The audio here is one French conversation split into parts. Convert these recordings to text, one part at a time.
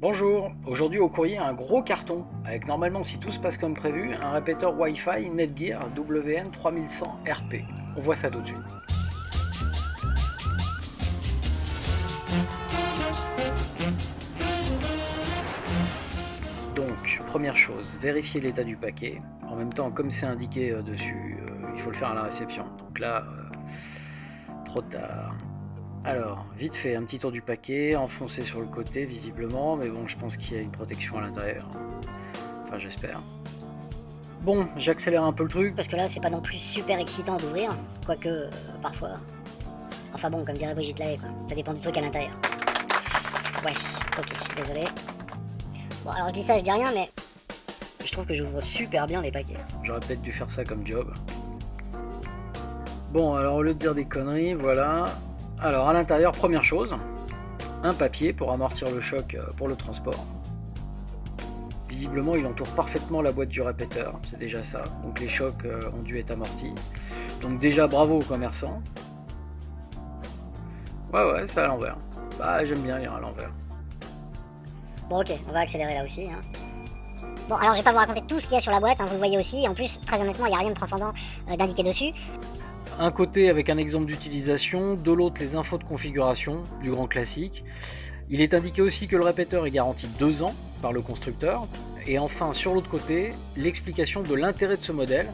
Bonjour, aujourd'hui au courrier un gros carton, avec normalement si tout se passe comme prévu, un répéteur Wi-Fi Netgear WN3100 RP. On voit ça tout de suite. Donc, première chose, vérifier l'état du paquet. En même temps, comme c'est indiqué euh, dessus, euh, il faut le faire à la réception. Donc là, euh, trop tard. Alors, vite fait, un petit tour du paquet, enfoncé sur le côté visiblement, mais bon, je pense qu'il y a une protection à l'intérieur. Enfin, j'espère. Bon, j'accélère un peu le truc. Parce que là, c'est pas non plus super excitant d'ouvrir, quoique, euh, parfois. Enfin bon, comme dirait Brigitte Lahaye, quoi. Ça dépend du truc à l'intérieur. Ouais, ok, désolé. Bon, alors je dis ça, je dis rien, mais je trouve que j'ouvre super bien les paquets. J'aurais peut-être dû faire ça comme job. Bon, alors au lieu de dire des conneries, voilà, alors à l'intérieur, première chose, un papier pour amortir le choc euh, pour le transport. Visiblement, il entoure parfaitement la boîte du répéteur, c'est déjà ça. Donc les chocs euh, ont dû être amortis. Donc déjà, bravo aux commerçants. Ouais, ouais, c'est à l'envers. Bah, j'aime bien lire à l'envers. Bon, ok, on va accélérer là aussi. Hein. Bon, alors je vais pas vous raconter tout ce qu'il y a sur la boîte, hein, vous le voyez aussi. En plus, très honnêtement, il n'y a rien de transcendant euh, d'indiqué dessus. Un côté avec un exemple d'utilisation, de l'autre les infos de configuration, du grand classique. Il est indiqué aussi que le répéteur est garanti 2 ans par le constructeur. Et enfin, sur l'autre côté, l'explication de l'intérêt de ce modèle,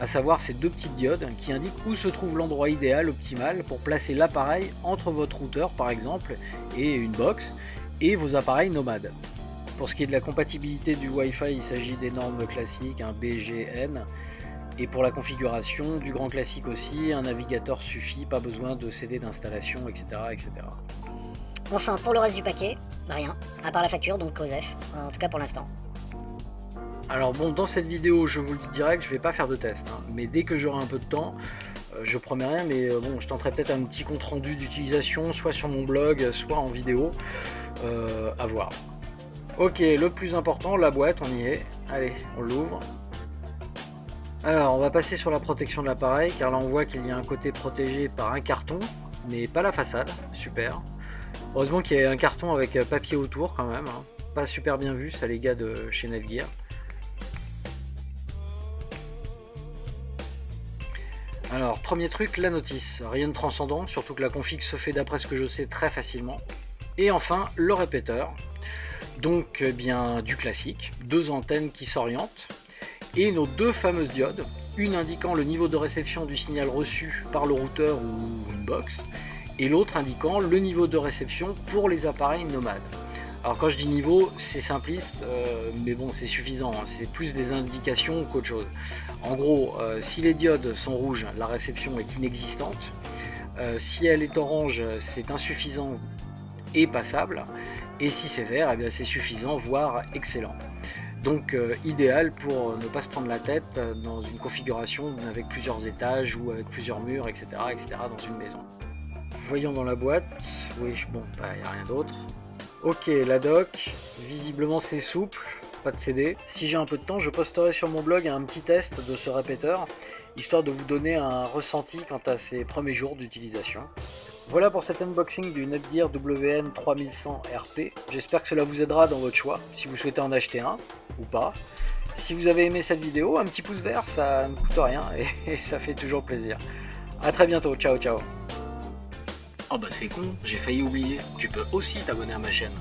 à savoir ces deux petites diodes qui indiquent où se trouve l'endroit idéal, optimal, pour placer l'appareil entre votre routeur par exemple et une box et vos appareils nomades. Pour ce qui est de la compatibilité du Wi-Fi, il s'agit des normes classiques, un BGN, et pour la configuration, du grand classique aussi, un navigateur suffit, pas besoin de CD d'installation, etc., etc. Enfin, pour le reste du paquet, rien, à part la facture, donc COSEF, en tout cas pour l'instant. Alors bon, dans cette vidéo, je vous le dis direct, je vais pas faire de test, hein. mais dès que j'aurai un peu de temps, euh, je promets rien, mais euh, bon, je tenterai peut-être un petit compte rendu d'utilisation, soit sur mon blog, soit en vidéo, euh, à voir. Ok, le plus important, la boîte, on y est. Allez, on l'ouvre. Alors, on va passer sur la protection de l'appareil, car là on voit qu'il y a un côté protégé par un carton, mais pas la façade, super. Heureusement qu'il y a un carton avec papier autour quand même, hein. pas super bien vu ça les gars de chez Netgear. Alors, premier truc, la notice. Rien de transcendant, surtout que la config se fait d'après ce que je sais très facilement. Et enfin, le répéteur. Donc, eh bien, du classique. Deux antennes qui s'orientent et nos deux fameuses diodes, une indiquant le niveau de réception du signal reçu par le routeur ou une box, et l'autre indiquant le niveau de réception pour les appareils nomades. Alors quand je dis niveau, c'est simpliste, euh, mais bon c'est suffisant, hein. c'est plus des indications qu'autre chose. En gros, euh, si les diodes sont rouges, la réception est inexistante. Euh, si elle est orange, c'est insuffisant et passable. Et si c'est vert, eh c'est suffisant, voire excellent. Donc euh, idéal pour euh, ne pas se prendre la tête euh, dans une configuration avec plusieurs étages ou avec plusieurs murs, etc. etc. dans une maison. Voyons dans la boîte. Oui, bon, il bah, n'y a rien d'autre. Ok, la doc. Visiblement c'est souple, pas de CD. Si j'ai un peu de temps, je posterai sur mon blog un petit test de ce répéteur, histoire de vous donner un ressenti quant à ses premiers jours d'utilisation. Voilà pour cet unboxing du Netgear WN3100 RP. J'espère que cela vous aidera dans votre choix, si vous souhaitez en acheter un ou pas. Si vous avez aimé cette vidéo, un petit pouce vert, ça ne coûte rien et, ça fait toujours plaisir. A très bientôt, ciao ciao Oh bah c'est con, j'ai failli oublier, tu peux aussi t'abonner à ma chaîne.